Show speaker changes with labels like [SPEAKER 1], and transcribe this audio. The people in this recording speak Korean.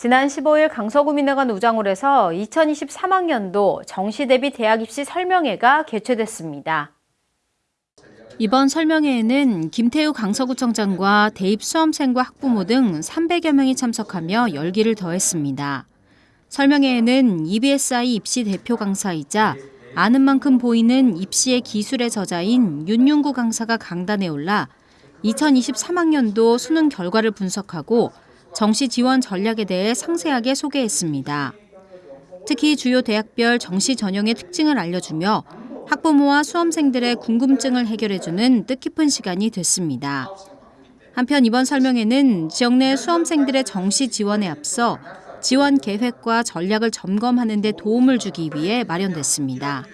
[SPEAKER 1] 지난 15일 강서구민회관 우장홀에서 2023학년도 정시 대비 대학 입시 설명회가 개최됐습니다. 이번 설명회에는 김태우 강서구청장과 대입 수험생과 학부모 등 300여 명이 참석하며 열기를 더했습니다. 설명회에는 EBSI 입시 대표 강사이자 아는 만큼 보이는 입시의 기술의 저자인 윤윤구 강사가 강단에 올라 2023학년도 수능 결과를 분석하고 정시 지원 전략에 대해 상세하게 소개했습니다. 특히 주요 대학별 정시 전형의 특징을 알려주며 학부모와 수험생들의 궁금증을 해결해주는 뜻깊은 시간이 됐습니다. 한편 이번 설명회는 지역 내 수험생들의 정시 지원에 앞서 지원 계획과 전략을 점검하는 데 도움을 주기 위해 마련됐습니다.